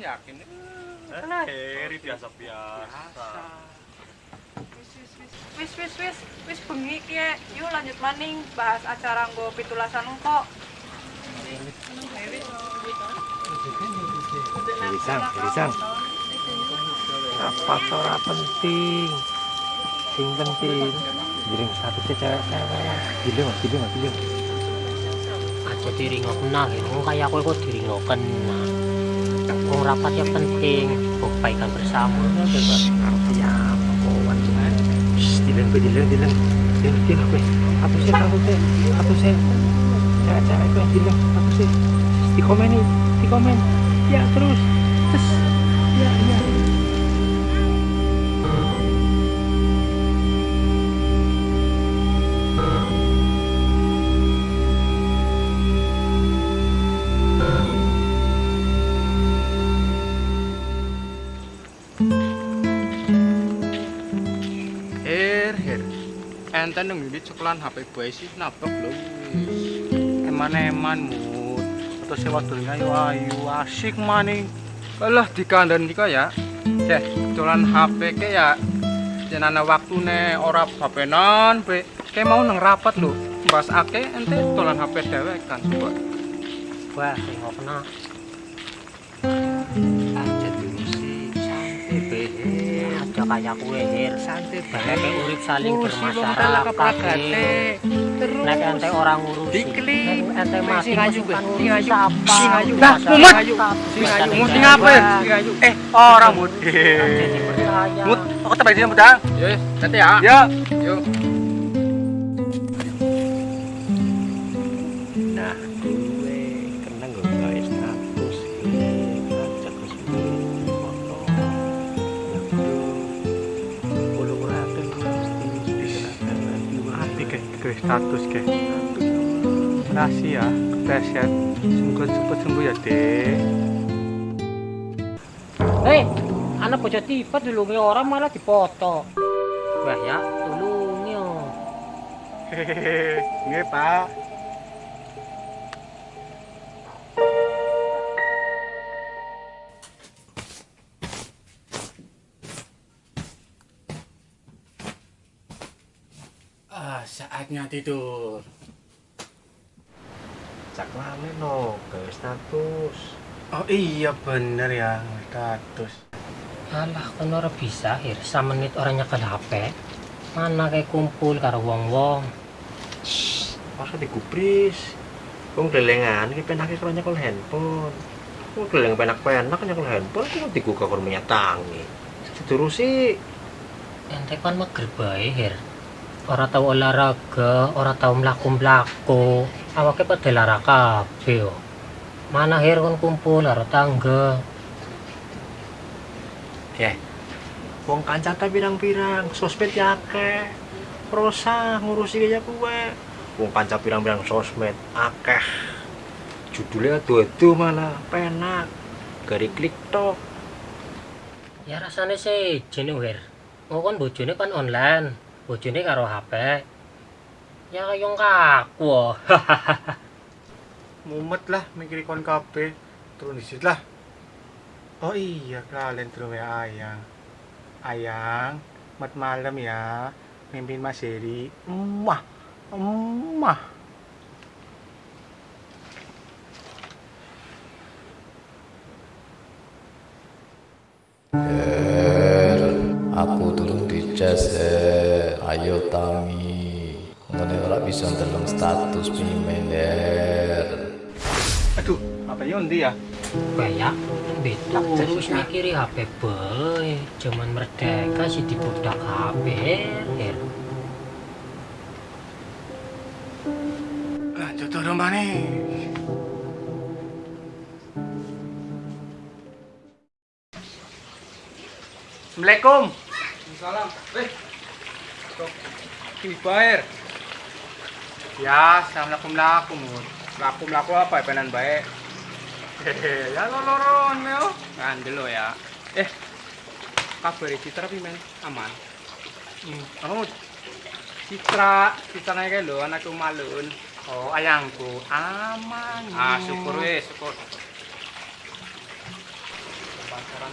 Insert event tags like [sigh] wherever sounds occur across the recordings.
tak yakin. Alah, Heri biasa-biasa. Wis wis wis wis bengi ki ya. Yuk lanjut maning bahas acara nggo pitulasan kok. Gerisang, gerisang. Apa ora penting? Sing penting. Giring satu cewek-cewek. Giling, giling, giling. aja diri nggak kena gitu Wong kayak aku kok diri nggak kena Wong rapat yang penting kebaikan bersama coba Ya, pokoknya cuman. Giling, giling, giling. Giling, giling, gue. Apa sih, apa sih? Apa sih? Cewek-cewek gue giling. Apa sih? Di komen nih, di komen. Ya. Terus. Her her. Ente nang ngene cekelan HP boy sih nabrak wis. Eman-eman mut. Atau sewa dunia ayu ayu asik maning. Alah dikandani kok ya. Ceh, dolan HP ke ya. Jenana waktune ora bapenan be. Kayak mau nang rapat lho. Bahas ake ente dolan HP dewek kan coba. wah sing kena aja kayak kue hir Santai Nek urip saling bermasyarakat nek ente orang ngurusi. Nek ente mati Be. ngurusi. Masyarakat. Dah, mumet. Sing ayu. Mut sing apa? Eh, orang mut. Mut, aku terbalik sini mudah. Ya, nanti ya. Ya. Ke status ke. Makasih ya, kepeset. Semoga cepet sembuh ya, Dek. hei anak bocah tipe dulu orang malah dipoto wah ya tulungnya Hehehe, nggih, Pak. Saatnya tidur. cak lame no gawe status Oh iya bener ya, status. Alah, kan ora bisa, Hir. Samenit orang nyekel HP. Mana kayak kumpul karo wong-wong. masa digubris wong gelengan iki penake karo nyekel handphone wong geleng penak-penak nyekel handphone kok digugah karo minyak tangi diterusi Ente kan mager bae, Hir. Ora tau olahraga, ora tau mlaku-mlaku. Awake pada lara kabeh. yo. Mana Hir kon kumpul karo tangga. ya wong kancata pirang-pirang sosmed ya akeh prosa ngurusi kaya kuwe wong kanca pirang-pirang sosmed akeh judulnya adu-adu malah penak gari klik tok Ya rasane sih jene Hir. Oh kan bojone kan online. Bojone karo HP. Ya kaya kaku. oh. [laughs] Mumet lah mikir kon. Turun disit lah. Oh iya, kalian terus ya ayang. Ayang, mat malam ya. Mimpin Mas Heri. Emah. Emah. Aku turun di cas er. Ayo tangi. Ngene ora bisa ndeleng status pimen er. Aduh, apa yundi ya? Kayak betul terus mikiri HP bae. Zaman merdeka sih dibudak HP. Hir. Lanjut turun mana? Assalamualaikum. Salam. Eh. Dibayar. Ya, assalamualaikum lakum. Lakum laku apa [laughs] ya penan baik. Hehe, ya loloron meo. Ngandel lo ya. Eh. Kabar Citra pi men aman. Hmm, oh. Citra, Citra kayak lo anak malun. Oh, ayangku aman. Ah, syukur wis, syukur. Pacaran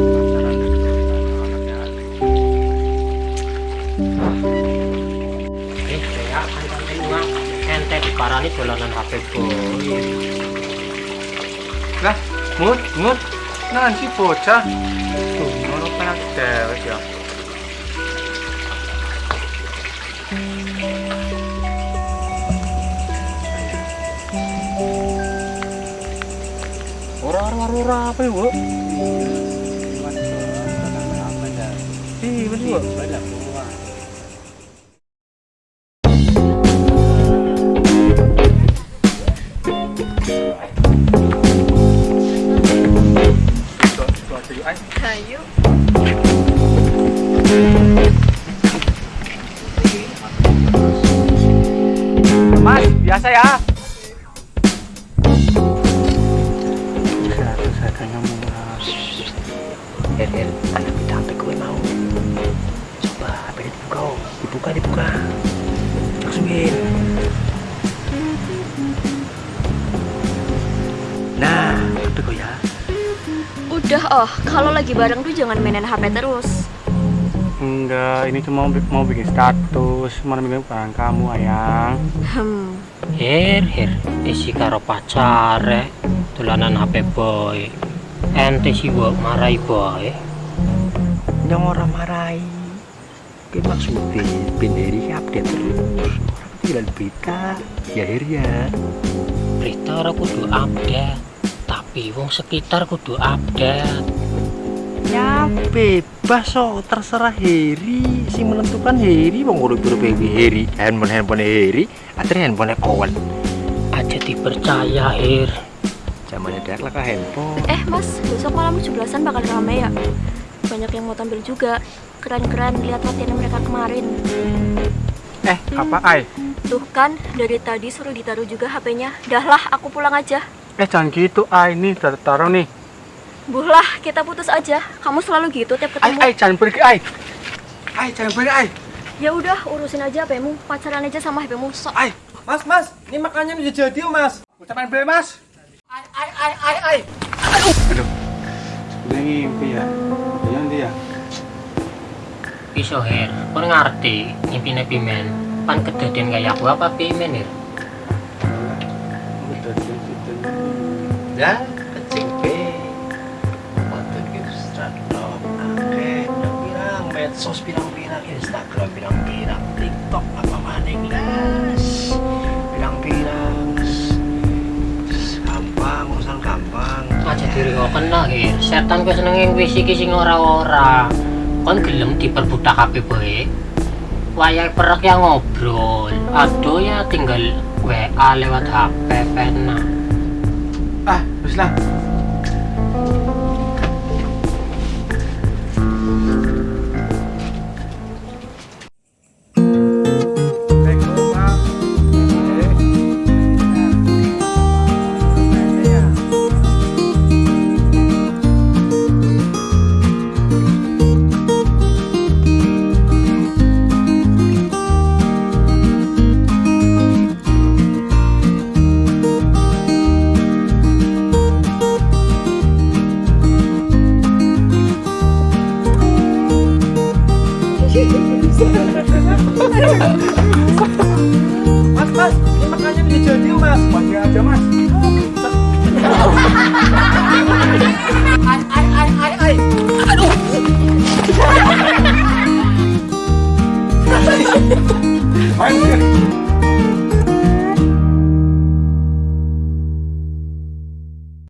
ente diparani dolanan HP boy. Lah, mut, mut. Nanti bocah. Tuh, ngono penak dewek ya. Ora ora ora apa ya, Bu? Iya, betul. Biasa ya. Satunya mas. Her, her, anak kita HP gue mau. Coba HP nya dibuka, dibuka, dibuka. Langsungin. Nah, HP gue ya. Udah oh, kalau lagi bareng tuh jangan mainin HP terus. Enggak, ini cuma mau, bikin status, mana bikin peran kamu, ayang. Hmm, Her, her, isi karo pacare, dolanan HP boy. Ente sih gua marahi boy. Yang orang marahi. Ini maksudnya, benderi update terus. Tinggal berita, ya her ya. Berita ora kudu update, tapi wong sekitar kudu update. Ya bebas so, terserah Heri si menentukan Heri wong udah buru Heri handphone handphone Heri atau handphone kawan Aja dipercaya, Her. zamannya dia lah ke handphone eh mas, besok malam 17-an bakal rame ya. Banyak yang mau tampil juga. Keren-keren lihat latihan mereka kemarin. Eh, apa, ay? Tuh kan, dari tadi suruh ditaruh juga HP-nya. Dah lah, aku pulang aja. Eh, jangan gitu, ay. Nih, udah taruh nih. Buhlah, kita putus aja. Kamu selalu gitu tiap Ay, ketemu. ay, jangan pergi, ay. Ay, jangan pergi, ay. Ya udah, urusin aja HP-mu. Pacaran aja sama HP-mu. Sok. Ay, Mas, mas, ini makannya udah jadi mas. udah main beli, mas. Ay, ay, ay, ay, ay. Aduh. Aduh. Sebenarnya ngimpi ya. Jangan dia. Iso, Her. Kau ngerti impine pimen. Pan kedadian kayak aku apa pimen, Her? Udah gitu. ya medsos pirang-pirang Instagram pirang-pirang TikTok apa maning las pirang-pirang. Gampang urusan gampang. Aja diri kau kena Her. setan kau seneng yang wis iki sing ora-ora. Kon gelem diperbudak HP bae wayai perek yang ngobrol. Aduh ya tinggal WA lewat HP pena Ah, lah. makanya dia jadi mas bagi aja mas ai ai ai ai ai aduh